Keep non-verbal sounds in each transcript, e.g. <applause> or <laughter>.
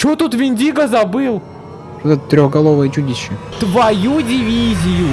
Чё тут Виндиго забыл? Это трехголовое чудище? Твою дивизию!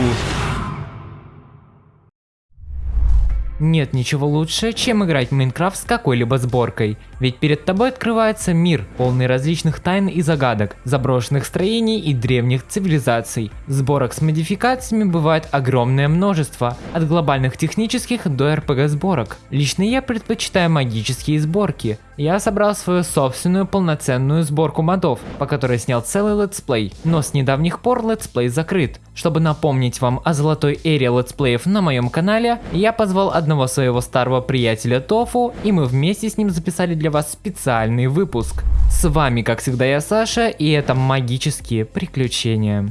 Нет ничего лучше, чем играть в Minecraft с какой-либо сборкой. Ведь перед тобой открывается мир, полный различных тайн и загадок, заброшенных строений и древних цивилизаций. Сборок с модификациями бывает огромное множество, от глобальных технических до RPG сборок. Лично я предпочитаю магические сборки. Я собрал свою собственную полноценную сборку модов, по которой снял целый летсплей, но с недавних пор летсплей закрыт. Чтобы напомнить вам о золотой эре летсплеев на моем канале, я позвал одного своего старого приятеля Тофу, и мы вместе с ним записали для вас специальный выпуск. С вами, как всегда, я Саша, и это магические приключения.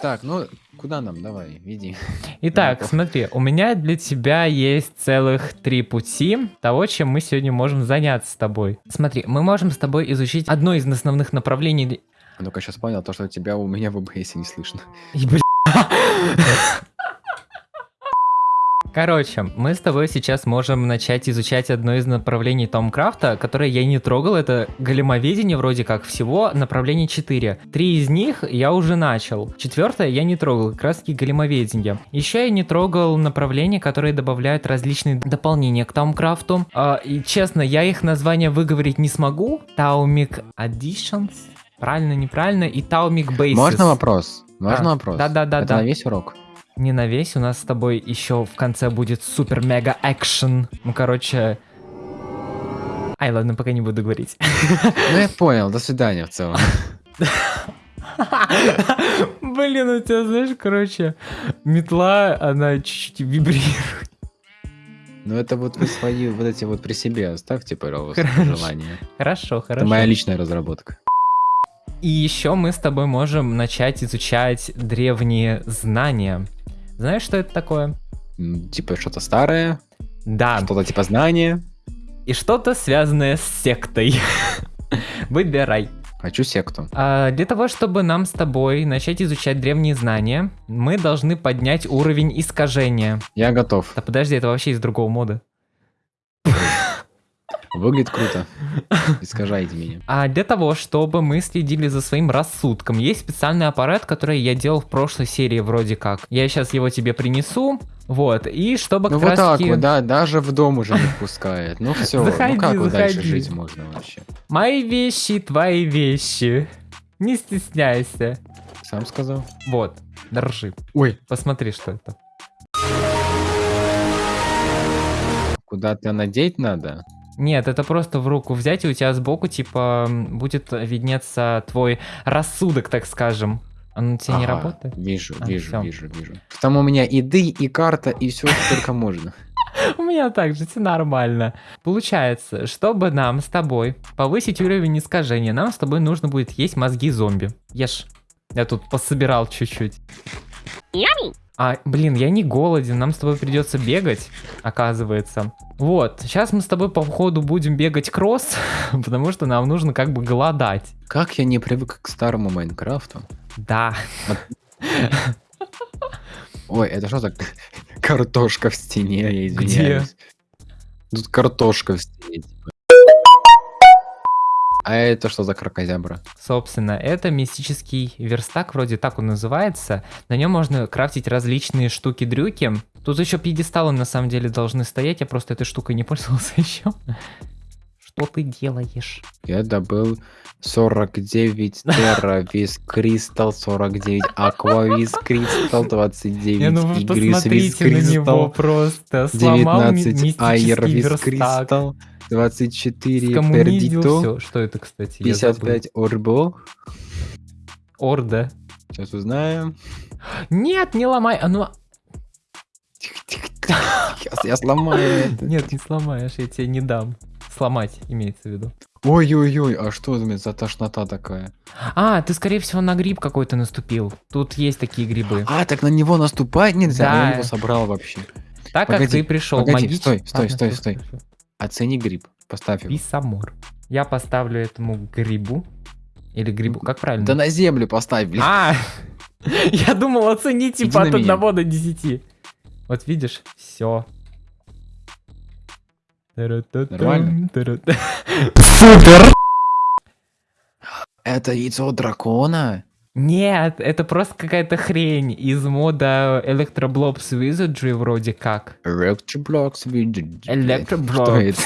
Так, ну куда нам? Давай, веди. Итак, смотри, у меня для тебя есть целых три пути того, чем мы сегодня можем заняться с тобой. Смотри, мы можем с тобой изучить одно из основных направлений... А Ну-ка, сейчас понял, то, что тебя у меня в ОБС не слышно. Короче, мы с тобой сейчас можем начать изучать одно из направлений Томкрафта, которое я не трогал, это големоведение вроде как всего, направлений 4. Три из них я уже начал. Четвертое я не трогал, как раз таки големоведение. Еще я не трогал направления, которые добавляют различные дополнения к Томкрафту. А, и честно, я их название выговорить не смогу. Taumic Additions, правильно, неправильно, и Taumic Bases. Можно вопрос? Можно А, вопрос? да-да-да, Это да. на весь урок? Не на весь, у нас с тобой еще в конце будет супер-мега экшен. Ну, короче... Ай, ладно, пока не буду говорить. <laughs> Ну я понял, до свидания в целом. <laughs> Блин, у тебя, знаешь, короче, метла, она чуть-чуть вибрирует. Ну это вот вы свои, вот эти вот при себе оставьте, пожалуйста, Хорошо. желание. Хорошо, Это хорошо. моя личная разработка. И еще мы с тобой можем начать изучать древние знания. Знаешь, что это такое? Типа что-то старое, Да, что-то типа знания. и что-то связанное с сектой. <laughs> Выбирай. Хочу секту. А, Для того, чтобы нам с тобой начать изучать древние знания, мы должны поднять уровень искажения. Я готов. Да подожди, это вообще из другого мода. Выглядит круто. <laughs> Искажайте меня. А для того, чтобы мы следили за своим рассудком, есть специальный аппарат, который я делал в прошлой серии вроде как. Я сейчас его тебе принесу, вот, и чтобы Ну как вот так раз-таки- вот, да, даже в дом уже не пускает. Ну все, Заходи, ну как вот дальше заходи. жить можно вообще? Мои вещи, твои вещи. Не стесняйся. Сам сказал. Вот, держи. Ой, Посмотри, что это. куда-то надеть надо? Нет, это просто в руку взять, и у тебя сбоку, типа, будет виднеться твой рассудок, так скажем. Он у тебя не Ага, работает? Вижу, А, вижу, всё. вижу, вижу. Там у меня и ды, и карта, и все, что только можно. <laughs> У меня так же, все нормально. Получается, чтобы нам с тобой повысить уровень искажения, нам с тобой нужно будет есть мозги зомби. Ешь. Я тут пособирал чуть-чуть. А, блин, я не голоден, нам с тобой придется бегать, оказывается. Вот, сейчас мы с тобой по ходу будем бегать кросс, <laughs> потому что нам нужно как бы голодать. Как я не привык к старому Майнкрафту? Да. Ой, это что за картошка в стене, я извиняюсь. Тут картошка в стене. А это что за крокозябра? Собственно, это мистический верстак, вроде так он называется. На нем можно крафтить различные штуки-дрюки. Тут еще пьедесталы на самом деле должны стоять, я просто этой штукой не пользовался <laughs> еще. Что ты делаешь? Я добыл 49 терра вис кристалл, 49 аква вис кристалл, 29 Не, ну вы игрис вис кристалл, просто. Сломал ми- 19 айр мистический вис верстак. кристалл, 24 Скоммунизил пердито. Что это, кстати? Я забыл. 55 орбо. Орда. Сейчас узнаем. Нет, не ломай. А ну... Сейчас я сломаю это. <laughs> Нет, не сломаешь, я тебе не дам. Сломать, имеется в виду. Ой-ой-ой, а что за тошнота такая? А, ты, скорее всего, на гриб какой-то наступил. Тут есть такие грибы. А, так на него наступать нельзя? Да. Я его собрал вообще. Так как погоди, ты пришел погоди, магич- стой, стой, А, стой, стой. всё. Оцени гриб. Поставь его. Висамор. Я поставлю этому грибу. Или грибу, как правильно? Да на землю поставь, блин. А! <laughs> Я думал оценить типа от меня. 1 до 10. Вот видишь, все. Нормально? Супер! Это яйцо дракона? Нет, это просто какая-то хрень из мода Electroblobs Wizardry вроде как. Electroblobs. это?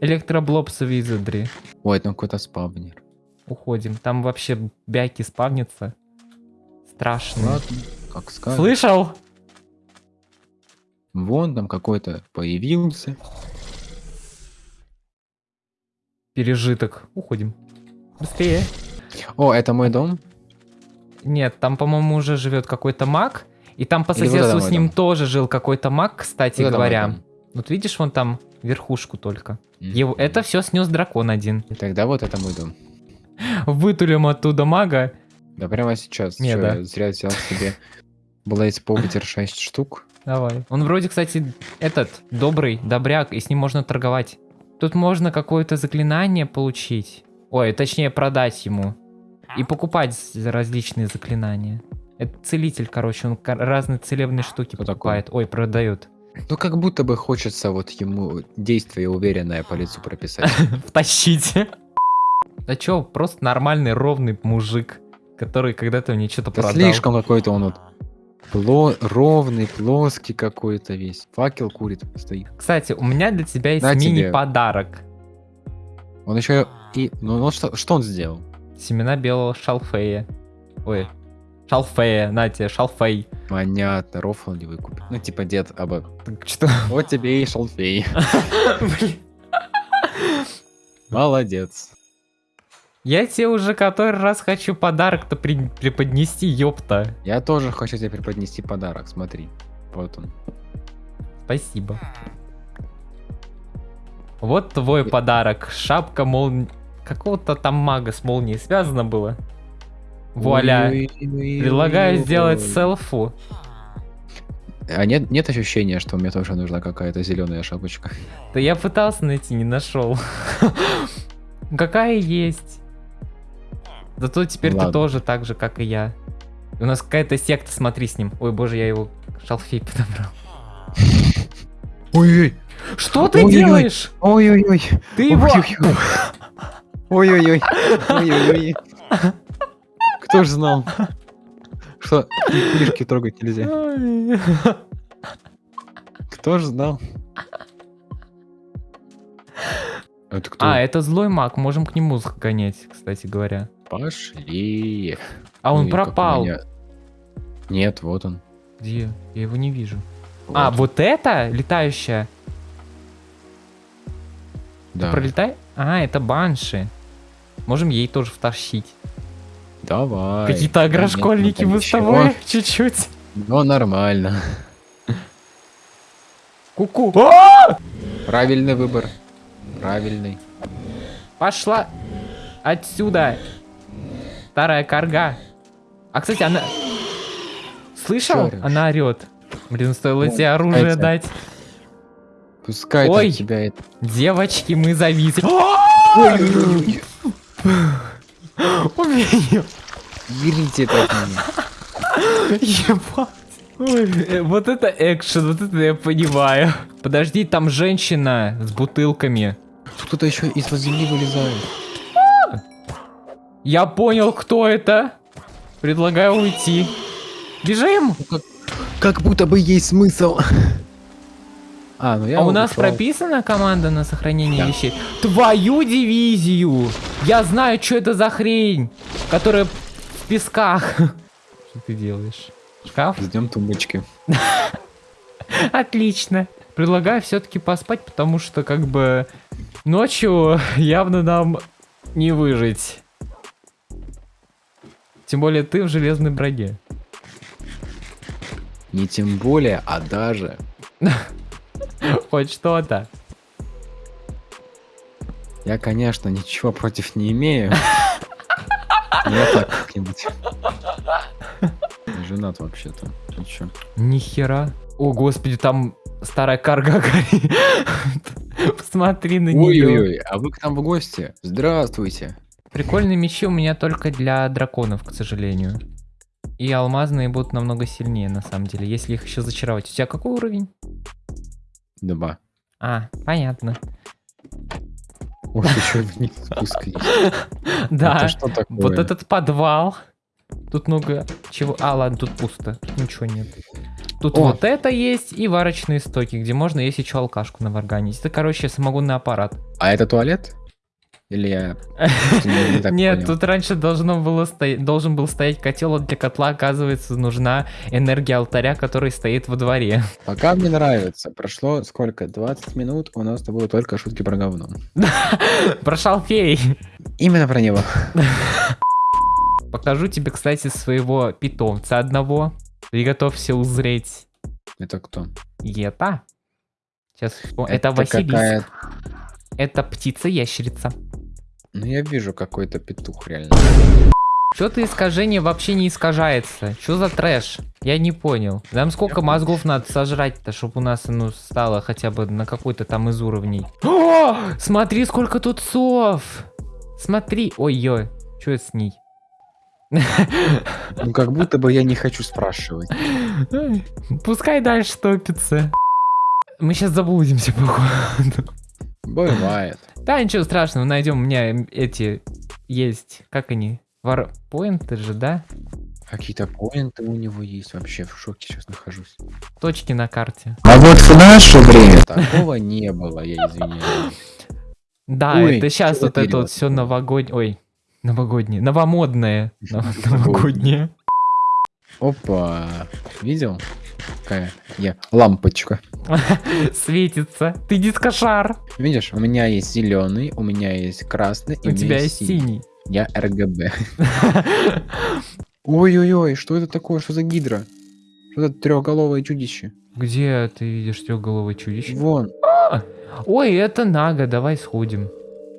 Electroblobs Wizardry. Ой, там какой-то спавнер. Уходим. Там вообще бяки спавнятся. Страшно. Ладно, как скажешь. Слышал? Вон там какой-то появился. Пережиток. Уходим. Быстрее. О, это мой дом? Нет, там, по-моему, уже живет какой-то маг. И там по вот соседству это с ним дом. тоже жил какой-то маг, кстати Вот говоря. Вот видишь, вон там верхушку только. Мгм. Его, это все снес дракон один. Тогда вот это мой дом. Вытулим оттуда мага. Да прямо сейчас. Не, да. зря взял себе Блейз Повитер 6 штук. Давай. Он вроде, кстати, этот, добрый, добряк, и с ним можно торговать. Тут можно какое-то заклинание получить. Ой, точнее продать ему. И покупать з- различные заклинания. Это целитель, короче, он разные целебные штуки Кто покупает. Ой, продает. <laughs> Ну как будто бы хочется вот ему действие уверенное по лицу прописать. <laughs> Втащите. <laughs> Да чё, просто нормальный, ровный мужик, который когда-то мне что-то Да продал. слишком какой-то он вот пло- ровный, плоский какой-то весь. Факел курит, стоит. Кстати, у меня для тебя есть На тебе. мини-подарок. Он еще и... Ну, ну что, что он сделал? Семена белого шалфея. Ой, шалфея, на тебе, шалфей. Понятно, рофл не выкупит. Ну, типа, дед, аба. Так Что? Вот тебе и шалфей. <laughs> Молодец. Я тебе уже который раз хочу подарок-то при- преподнести, ёпта. Я тоже хочу тебе преподнести подарок, смотри. Вот он. Спасибо. Вот твой подарок. Шапка молнии... Какого-то там мага с молнией связано было. Вуаля. Предлагаю сделать селфу. А нет, нет ощущения, что мне тоже нужна какая-то зеленая шапочка? Да я пытался найти, не нашел. <laughs> Какая есть. Зато теперь ты Ладно. тоже так же, как и я. У нас какая-то секта, смотри с ним. Ой, боже, я его шалфей подобрал. Ой-ой. Что ты делаешь? Ой-ой-ой. Ты его... Ой-ой-ой. Ой-ой-ой. Кто ж знал, что книжки трогать нельзя? Кто ж знал? Это кто? А, это злой маг, можем к нему сгонять, кстати говоря. Пошли. А он Ой, как у пропал. меня- Нет, вот он. Где? Я его не вижу. А, Вот, вот это летающая? да. Пролетай? А, это банши. Можем ей тоже втащить. Давай. Какие-то агрошкольники нет, ну, с тобой <laughs> чуть-чуть. Ну, нормально. Ку-ку. А! Правильный выбор. Правильный. Пошла отсюда. Старая карга. А, кстати, она... Слышал? Она орет. Блин, стоило Ну, тебе оружие кстати. дать. Пускай Ой. тебя это... Девочки, мы зависли. <gasps> <gasps> Её. Берите это от меня. Ебать. Ой, э, вот это экшен, вот это я понимаю. Подожди, там женщина с бутылками. Тут Кто-то еще из-под земли вылезает. Я понял, кто это. Предлагаю уйти. Бежим! Как будто бы есть смысл. А, ну я а у нас ушел. прописана команда на сохранение Да. вещей? Твою дивизию! Я знаю, что это за хрень, которая в песках. <laughs> Что ты делаешь? Шкаф? Ждем тумбочки. <laughs> Отлично. Предлагаю все-таки поспать, потому что как бы ночью <laughs> явно нам не выжить. Тем более ты в железной броне. Не тем более, а даже. <laughs> Хоть что-то. Я, конечно, ничего против не имею. <laughs> Я так как-нибудь. Женат вообще-то. Ты чё? Нихера. О, господи, там старая карга <laughs> горит. Посмотри на нее. Ой-ой-ой, а вы к нам в гости? Здравствуйте. Прикольные мечи у меня только для драконов, к сожалению. И алмазные будут намного сильнее, на самом деле, если их еще зачаровать. У тебя какой уровень? Два. А, понятно. Ой, еще вниз спуск. Да, вот этот подвал. Тут много чего. А, ладно, тут пусто. Ничего нет. Тут О. вот это есть и варочные стоки, где можно есть еще алкашку наварганить. Это, короче, самогонный аппарат. А это туалет? Или я... <laughs> Нет, тут раньше должно было стоять, должен был стоять котел, а для котла, оказывается, нужна энергия алтаря, который стоит во дворе. <laughs> Пока мне нравится. Прошло сколько? 20 минут, у нас с тобой только шутки про говно. <laughs> Про шалфей. Именно про него. Покажу тебе, кстати, своего питомца одного. Приготовься узреть. Это кто? Это. Сейчас вспом- Это, Василиск. какая- Это птица-ящерица. Ну я вижу какой-то петух реально. Что-то искажение вообще не искажается. Что за трэш? Я не понял. Нам сколько мозгов надо сожрать-то, чтобы у нас оно стало хотя бы на какой-то там из уровней. <gasps> О, смотри, сколько тут сов! Смотри. Ой-ой, что с ней? Ну как будто бы я не хочу спрашивать. Ай, Пускай дальше топится. Мы сейчас заблудимся, походу. Бывает. Да, ничего страшного, найдем. У меня эти есть. Как они? Варпоинты же, да? Какие-то поинты у него есть. Вообще в шоке сейчас нахожусь. Точки на карте. А вот в наше время такого не было, я извиняюсь. Да, Ой, это сейчас вот это вот все новогоднее. Ой, новогоднее. Новомодное. Нов- Новогоднее. Опа. Видел? Какая я лампочка. <laughs> Светится. Ты дискошар. Видишь, у меня есть зеленый, у меня есть красный, и У меня тебя есть синий. Я РГБ. <laughs> Ой-ой-ой, что это такое? Что за гидра? Что это трехголовое чудище? Где ты видишь трехголовое чудище? Вон. Ой, это Нага, давай сходим.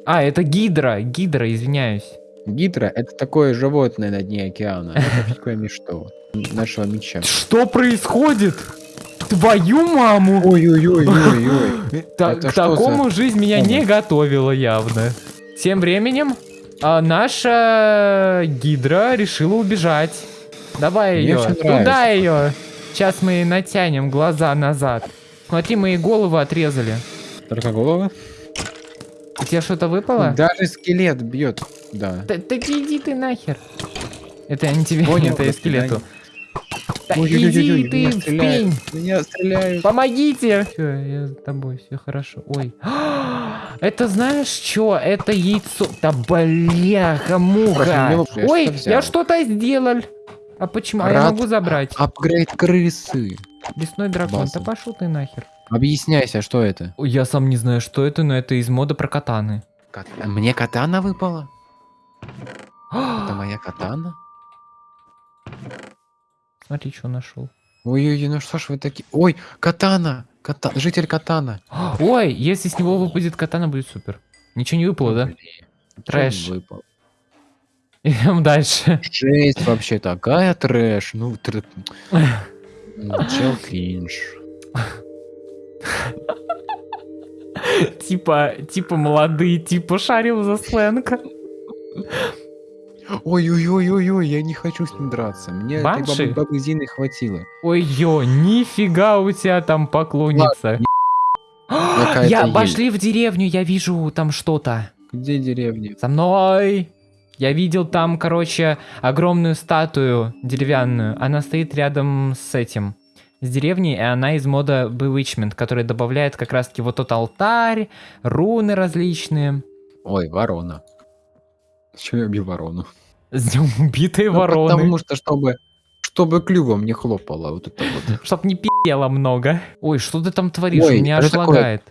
А, это Гидра. Гидра, извиняюсь. Гидра это такое животное на дне океана. Это такое мечто нашего меча. Что происходит? Твою маму! Ой-ой-ой-ой-ой. <laughs> К такому жизнь меня не готовила явно. Тем временем а, наша гидра решила убежать. Давай ее. Туда ее. Сейчас мы натянем глаза назад. Смотри, мы ей голову отрезали. Только голова? У тебя что-то выпало? Даже скелет бьет. Да. Да, да иди ты нахер. Это не тебе, Понял, это и скелету. Да Ой-ой-ой-ой, иди ты меня в стреляют. пень. Меня стреляют. Помогите! Все, я с тобой, все хорошо. Ой. <gasps> Это знаешь что? Это яйцо. Да бляха, муха. Я Ой, я что-то сделал. А почему? А я могу забрать. Апгрейд крысы. Лесной дракон, база. да пошел ты нахер. Объясняйся, что это? Ой, Я сам не знаю, что это, но это из мода про катаны. Кат- Мне катана выпала? Это моя катана? Смотри, что нашел. Ой-ой-ой, ну что ж вы такие... Ой, катана! Ката... Житель катана. <gasps> Ой, если с него выпадет катана, будет супер. Ничего не выпало, да? Трэш. выпал? <laughs> Идем дальше. Жесть вообще такая трэш. Ну, тр- <laughs> ну, чел кринж. Типа, типа молодые, типа шарил за сленг. Ой-ой-ой-ой-ой, я не хочу с ним драться. Мне этой Банши? бабы, бабы Зины хватило. Ой, ё, нифига у тебя там поклонница. Какая-то Я ель. пошли в деревню, я вижу там что-то. Где деревня? За мной. Я видел там, короче, огромную статую деревянную. Она стоит рядом с этим. С деревней, и она из мода Bewitchment, который добавляет как раз-таки вот тот алтарь, руны различные. Ой, ворона. Чего я убил ворону? С днем убитой Ну, вороны. Потому что, чтобы, чтобы клювом не хлопало. Вот это вот. Чтоб не пи***ло много. Ой, что ты там творишь? Ой, Меня аж лагает.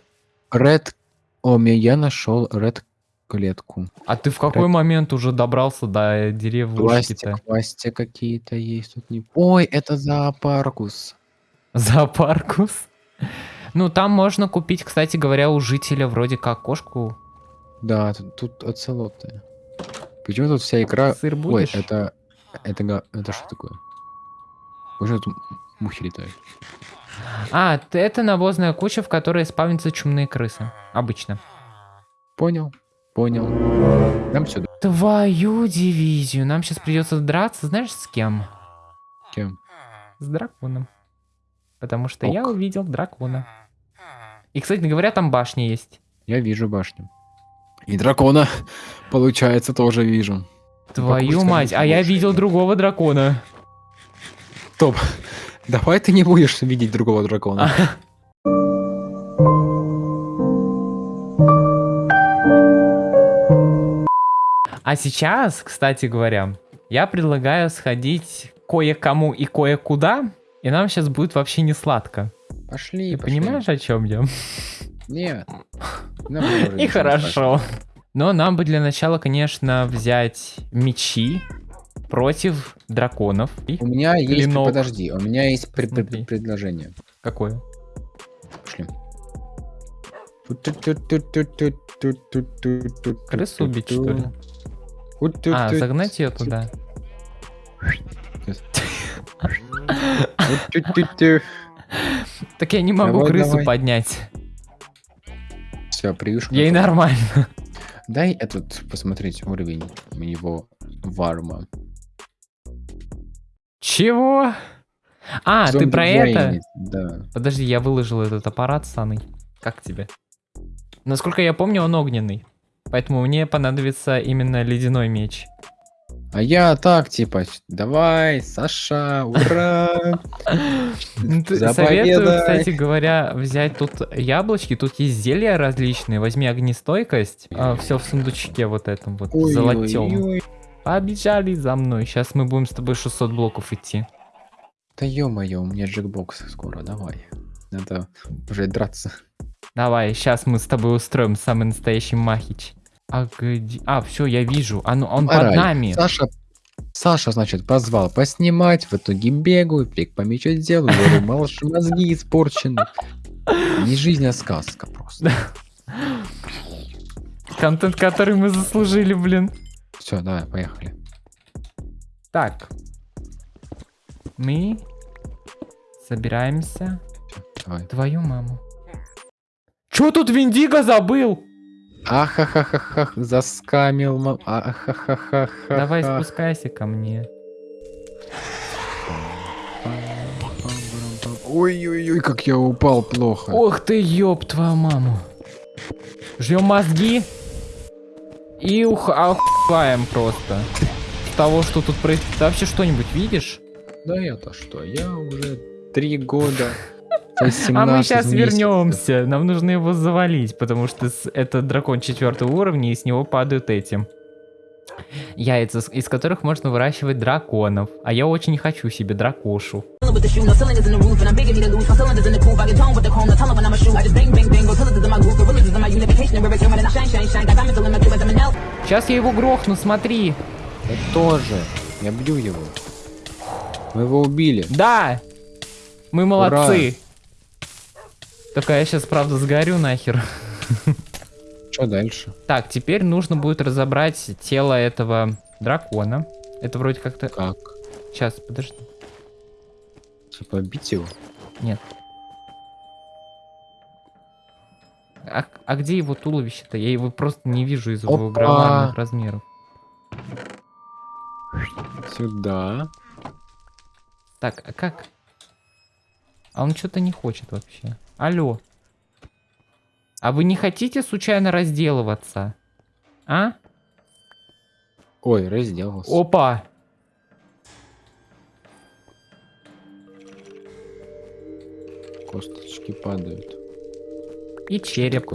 Ред... О, я нашел ред клетку. А ты в какой момент уже добрался до деревушки-то? Пластик, пластик какие-то есть тут не... Ой, это зоопаркус. Зоопаркус? Ну, там можно купить, кстати говоря, у жителя вроде как кошку. Да, тут, тут оцелоты. Почему тут вся игра... Сыр Ой, это... Это, это что такое? Почему тут мухи летают? А, это навозная куча, в которой спавнятся чумные крысы. Обычно. Понял, понял. Нам сюда. Твою дивизию. Нам сейчас придется драться, знаешь, с кем? Кем? С драконом. Потому что я Ок. увидел дракона. И, кстати говоря, там башня есть. Я вижу башню. И дракона, получается, тоже вижу. Твою мать, а я видел другого дракона. Топ. Давай ты не будешь видеть другого дракона. А сейчас, кстати говоря, я предлагаю сходить кое-кому и кое-куда, и нам сейчас будет вообще не сладко. Пошли, Ты пошли. понимаешь, о чем я? Нет. <laughs> И хорошо. Но нам бы для начала, конечно, взять мечи против драконов. У меня есть... Подожди, у меня есть предложение. какое? Пошли. Крысу убить, что ли? А, загнать ее туда. Так я не могу крысу поднять. Все, приюшка. Ей нормально. Дай этот посмотреть уровень его варма. Чего? А, ты Зомби про это? Джейни, Да. Подожди, я выложил этот аппарат саный. Как тебе? Насколько я помню, он огненный. Поэтому мне понадобится именно ледяной меч. А я так, типа, давай, Саша, ура! <laughs> Советую, кстати говоря, взять тут яблочки. Тут есть зелья различные. Возьми огнестойкость. все в сундучке вот этом вот, золотем. Побежали за мной. Сейчас мы будем с тобой 600 блоков идти. Да ё-моё, у меня джекбокс скоро, давай. Надо уже драться. Давай, сейчас мы с тобой устроим самый настоящий махич. А где... А, все, я вижу. А ну, он под нами. Саша, Саша, значит, позвал поснимать, в итоге бегаю, фиг по мячу делаю, говорю, <laughs> малыш, мозги испорчены. Не жизнь, а сказка просто. <laughs> Контент, который мы заслужили, блин. Все, давай, поехали. Так. Мы собираемся. Давай. Твою маму. Чё тут Виндиго забыл? Ахахахахах, заскамил, ма- ахахахаха. Давай спускайся ко мне. Ой-ой-ой, как я упал плохо. Ох ты, ёб твою маму. Жмем мозги. И ух... охуеваем просто. Того, что тут происходит. Ты вообще что-нибудь видишь? Да я-то что, я уже три года. А мы 17 сейчас вернемся. Нам нужно его завалить, потому что это дракон четвертого уровня, и с него падают эти яйца, из которых можно выращивать драконов. А я очень хочу себе дракошу. Сейчас я его грохну, смотри. Я тоже. Я бью его. Мы его убили. Да! Мы молодцы. Только я сейчас, правда, сгорю нахер. Что дальше? Так, теперь нужно будет разобрать тело этого дракона. Это вроде как-то... Как? Сейчас, подожди. Типа бить его? Нет. А, а где его туловище-то? Я его просто не вижу из-за его громадных размеров. Сюда. Так, а как? А он что-то не хочет вообще. Алло. А вы не хотите случайно разделываться? А? Ой, разделался. Опа! Косточки падают. И череп.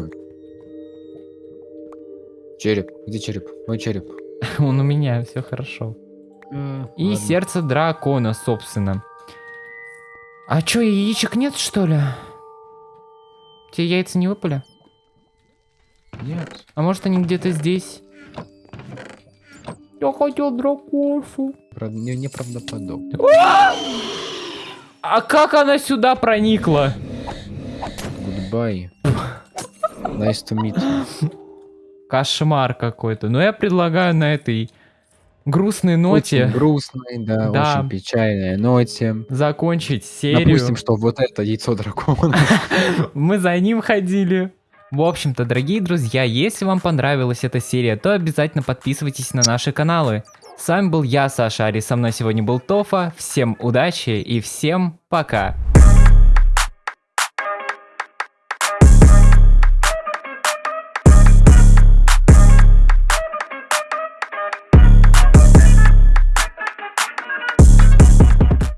Череп. Где череп? Мой череп. <laughs> Он у меня, все хорошо. И Ладно. сердце дракона, собственно. А чё, яичек нет, что ли? Те яйца не выпали? Нет. А может они где-то здесь? Я хотел дракошу. Правда, не, неправдоподобно. А как она сюда проникла? Goodbye. Nice to meet you. Кошмар какой-то. Но я предлагаю на этой грустной ноте Очень грустной, да, Да. очень печальной ноте. закончить серию. Допустим, что вот это яйцо дракона. <laughs> Мы за ним ходили. В общем-то, дорогие друзья, если вам понравилась эта серия, то обязательно подписывайтесь на наши каналы. С вами был я, Саша Ари, со мной сегодня был Тофа. Всем удачи и всем пока.